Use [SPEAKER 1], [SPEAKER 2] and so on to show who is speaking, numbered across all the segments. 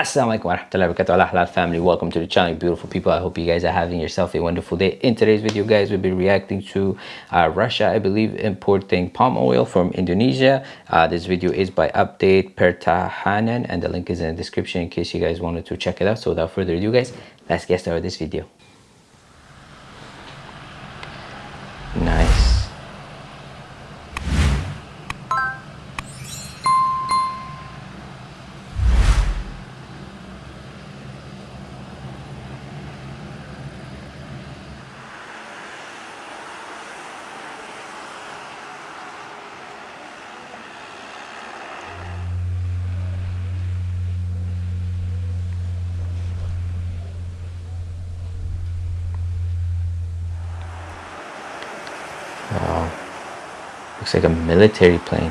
[SPEAKER 1] Assalamualaikum warahmatullahi wabarakatuh. Halal family welcome to the channel beautiful people. I hope you guys are having yourself a wonderful day. In today's video guys we'll be reacting to uh, Russia I believe importing palm oil from Indonesia. Uh, this video is by update Pertahanan and the link is in the description in case you guys wanted to check it out. So without further ado guys let's get started with this video. Nice Looks like a military plane.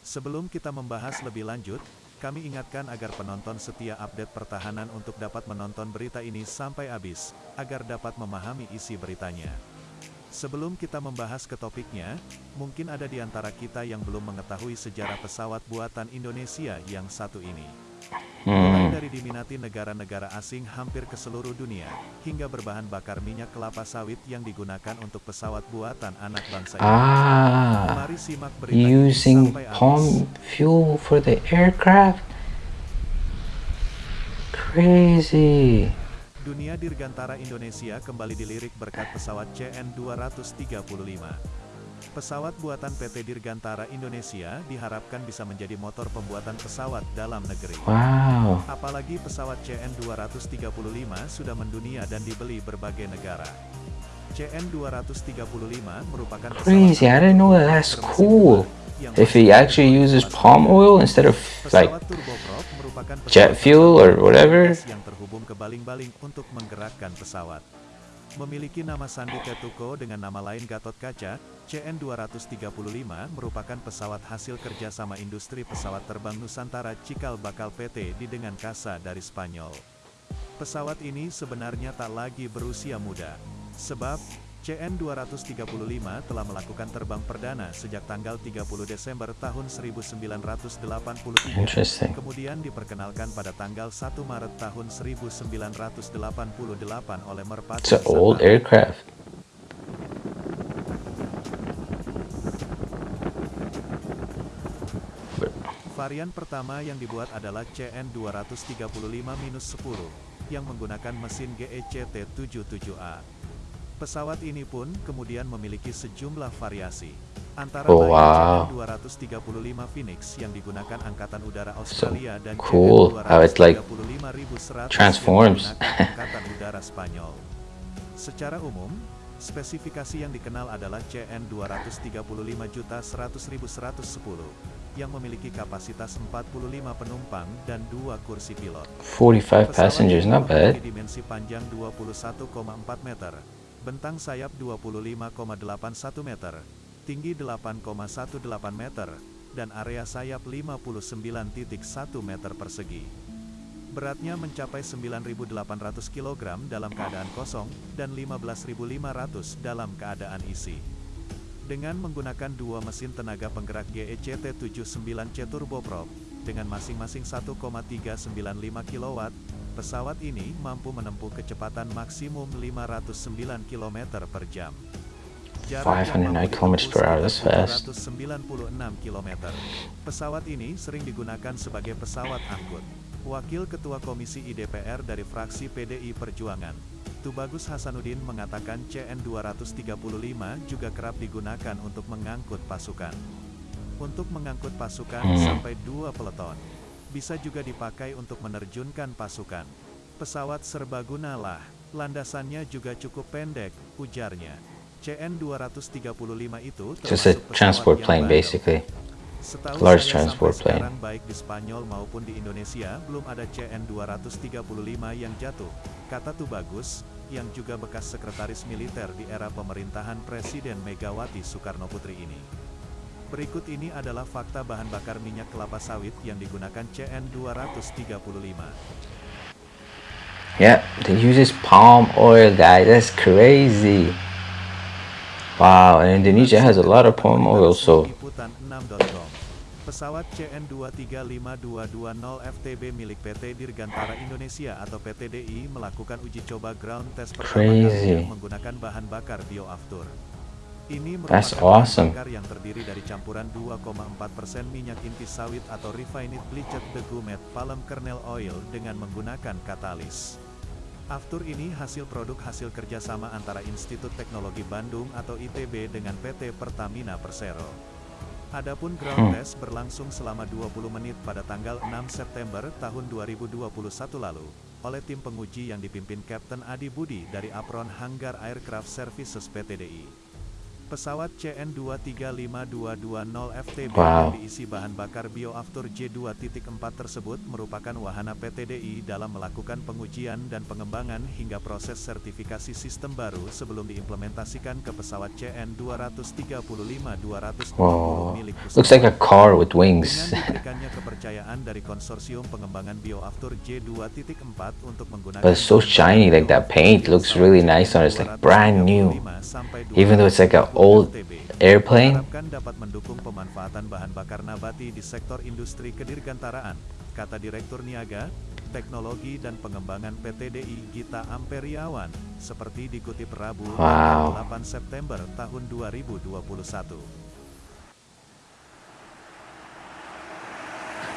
[SPEAKER 2] Sebelum kita membahas lebih lanjut, kami ingatkan agar penonton setia update pertahanan untuk dapat menonton berita ini sampai habis, agar dapat memahami isi beritanya. Sebelum kita membahas ke topiknya, mungkin ada di antara kita yang belum mengetahui sejarah pesawat buatan Indonesia yang satu ini. Mulai dari diminati negara-negara asing hampir ke seluruh dunia, hingga berbahan bakar minyak kelapa sawit yang digunakan untuk pesawat buatan anak bangsa ini.
[SPEAKER 1] Ah,
[SPEAKER 2] Mari simak berita
[SPEAKER 1] using palm fuel for the aircraft. Crazy.
[SPEAKER 2] Dunia Dirgantara Indonesia kembali dilirik berkat pesawat CN-235. Pesawat buatan PT Dirgantara Indonesia diharapkan bisa menjadi motor pembuatan pesawat dalam negeri.
[SPEAKER 1] Wow.
[SPEAKER 2] Apalagi pesawat CN-235 sudah mendunia dan dibeli berbagai negara. CN-235 merupakan pesawat
[SPEAKER 1] Crazy. I didn't know that. That's cool. If he actually uses palm oil instead of like jet fuel or whatever.
[SPEAKER 2] yang terhubung ke baling-baling untuk menggerakkan pesawat. Memiliki nama Sandi Ketuko dengan nama lain Gatot Kaca, CN-235 merupakan pesawat hasil kerjasama industri pesawat terbang Nusantara Cikal Bakal PT di dengan Kasa dari Spanyol. Pesawat ini sebenarnya tak lagi berusia muda. Sebab, CN-235 telah melakukan terbang perdana sejak tanggal 30 Desember tahun 1983.
[SPEAKER 1] Interesting.
[SPEAKER 2] Kemudian diperkenalkan pada tanggal 1 Maret tahun 1988 oleh Merpati.
[SPEAKER 1] It's an old aircraft.
[SPEAKER 2] Varian pertama yang dibuat adalah CN235-10 yang menggunakan mesin GECT 77A. Pesawat ini pun kemudian memiliki sejumlah variasi. Antara
[SPEAKER 1] Oh,
[SPEAKER 2] lain
[SPEAKER 1] wow.
[SPEAKER 2] CN235 Phoenix yang digunakan Angkatan Udara Australia dan
[SPEAKER 1] cool how it's like
[SPEAKER 2] CN235-1100
[SPEAKER 1] transforms.
[SPEAKER 2] Angkatan Udara Spanyol. Secara umum, spesifikasi yang dikenal adalah CN235-100.110 yang memiliki kapasitas 45 penumpang dan dua kursi pilot.
[SPEAKER 1] 45
[SPEAKER 2] Pesawat
[SPEAKER 1] passengers, not bad.
[SPEAKER 2] dimensi panjang 21,4 meter, bentang sayap 25,81 meter, tinggi 8,18 meter, dan area sayap 59.1 meter persegi. Beratnya mencapai 9.800 kg dalam keadaan kosong dan 15.500 dalam keadaan isi. Dengan menggunakan dua mesin tenaga penggerak GECT 79C turboprop, dengan masing-masing 1,395 kW, pesawat ini mampu menempuh kecepatan maksimum 509 km per jam. Jarak yang
[SPEAKER 1] 509
[SPEAKER 2] mampu
[SPEAKER 1] kilometers per hour, that's fast.
[SPEAKER 2] 296 km. Pesawat ini sering digunakan sebagai pesawat angkut. Wakil Ketua Komisi IDPR dari fraksi PDI Perjuangan, Tubagus Hasanuddin mengatakan CN-235 juga kerap digunakan untuk mengangkut pasukan. Untuk mengangkut pasukan
[SPEAKER 1] Hmm.
[SPEAKER 2] sampai dua peleton. Bisa juga dipakai untuk menerjunkan pasukan. Pesawat serbaguna lah, landasannya juga cukup pendek, ujarnya. CN-235 itu
[SPEAKER 1] Just a
[SPEAKER 2] termasuk pesawat
[SPEAKER 1] transport plane basically.
[SPEAKER 2] Setahu
[SPEAKER 1] Large
[SPEAKER 2] saya
[SPEAKER 1] transport plane.
[SPEAKER 2] sekarang baik di Spanyol maupun di Indonesia belum ada CN-235 yang jatuh, kata Tubagus, yang juga bekas sekretaris militer di era pemerintahan Presiden Megawati Soekarno Putri ini. Berikut ini adalah fakta bahan bakar minyak kelapa sawit yang digunakan CN-235.
[SPEAKER 1] Yeah, they use this palm oil, guys. That's crazy. Wow, and Indonesia has a lot of palm oil, so
[SPEAKER 2] Pesawat CN2352220 FTB milik PT Dirgantara Indonesia atau PTDI melakukan uji coba ground test pertama kali menggunakan bahan bakar bioaftur. Ini merupakan awesome. bakar yang terdiri dari campuran 2,4% minyak inti sawit atau refined bleached degumet palm kernel oil dengan menggunakan katalis. Aftur ini hasil produk hasil kerjasama antara Institut Teknologi Bandung atau ITB dengan PT Pertamina Persero. Adapun ground hmm. test berlangsung selama 20 menit pada tanggal 6 September tahun 2021 lalu, oleh tim penguji yang dipimpin Kapten Adi Budi dari Apron Hanggar Aircraft Services PTDI. Pesawat CN235220 FTB wow. yang diisi bahan bakar bioaftur J2.4 tersebut merupakan wahana PTDI dalam melakukan pengujian dan pengembangan hingga proses sertifikasi sistem baru sebelum diimplementasikan ke pesawat CN235-220
[SPEAKER 1] wow. milik Looks like a car with wings.
[SPEAKER 2] Dengan diberikannya kepercayaan dari konsorsium pengembangan bioaftur J2.4 untuk menggunakan
[SPEAKER 1] But it's so shiny, like that paint looks really nice on it. It's like brand new. Even though it's like a old airplane.
[SPEAKER 2] dapat mendukung pemanfaatan bahan bakar nabati di sektor industri kedirgantaraan, kata Direktur Niaga, Teknologi dan Pengembangan PTDI Gita Amperiawan, seperti dikutip Rabu
[SPEAKER 1] wow.
[SPEAKER 2] 8 September tahun 2021.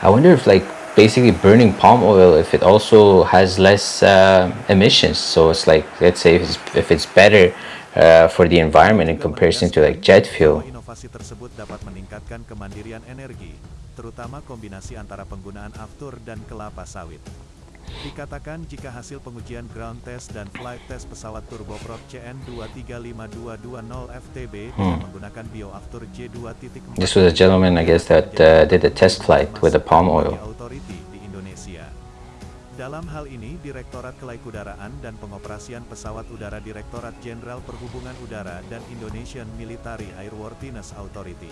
[SPEAKER 1] I wonder if like basically burning palm oil if it also has less uh, emissions so it's like let's say if it's, if it's better uh, for the environment in comparison to like jet fuel.
[SPEAKER 2] Inovasi tersebut dapat meningkatkan kemandirian energi, terutama kombinasi antara penggunaan aftur dan kelapa sawit. Dikatakan jika hasil pengujian ground test dan flight test pesawat turboprop CN2352220 FTB hmm. dengan menggunakan bioaftur J2.4
[SPEAKER 1] This was a gentleman I guess that uh, did a test flight with the palm oil.
[SPEAKER 2] Dalam hal ini Direktorat Kelaikudaraan dan Pengoperasian Pesawat Udara Direktorat Jenderal Perhubungan Udara dan Indonesian Military Airworthiness Authority.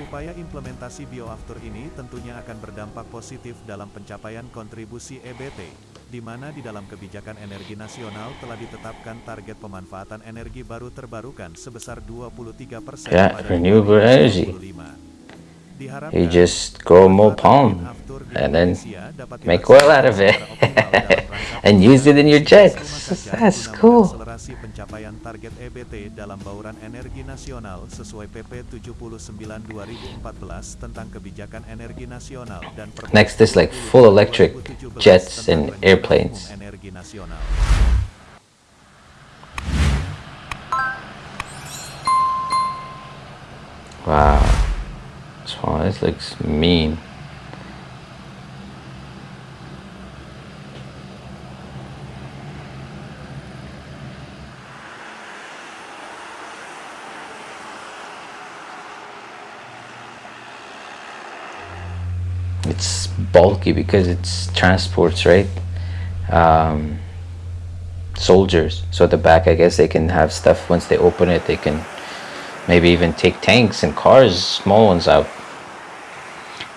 [SPEAKER 2] Upaya implementasi bioaftur ini tentunya akan berdampak positif dalam pencapaian kontribusi EBT, di mana di dalam kebijakan energi nasional telah ditetapkan target pemanfaatan energi baru terbarukan sebesar 23%
[SPEAKER 1] yeah, pada renewable energy. You just grow more palm and then make oil out of it and use it in your jets. That's cool.
[SPEAKER 2] pencapaian target EBT dalam bauran energi nasional sesuai PP 79 2014 tentang kebijakan energi nasional dan
[SPEAKER 1] Next is like full electric jets and airplanes. Wow. Oh, this looks mean. It's bulky because it's transports, right? Um, soldiers. So at the back, I guess they can have stuff once they open it. They can maybe even take tanks and cars, small ones out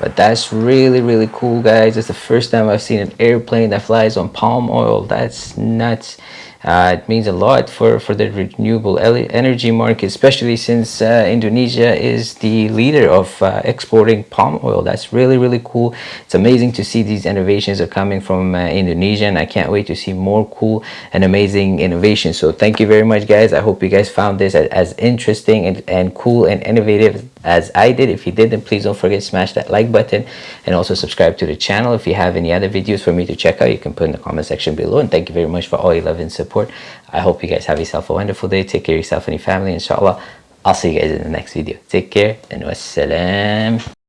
[SPEAKER 1] but that's really really cool guys it's the first time i've seen an airplane that flies on palm oil that's nuts uh, it means a lot for, for the renewable energy market, especially since uh, Indonesia is the leader of uh, exporting palm oil. That's really, really cool. It's amazing to see these innovations are coming from uh, Indonesia and I can't wait to see more cool and amazing innovations. So thank you very much guys. I hope you guys found this as, as interesting and, and cool and innovative as I did. If you did, then please don't forget to smash that like button and also subscribe to the channel. If you have any other videos for me to check out, you can put in the comment section below. And thank you very much for all your love and support. I hope you guys have yourself a wonderful day. Take care of yourself and your family, inshallah. I'll see you guys in the next video. Take care and wassalam.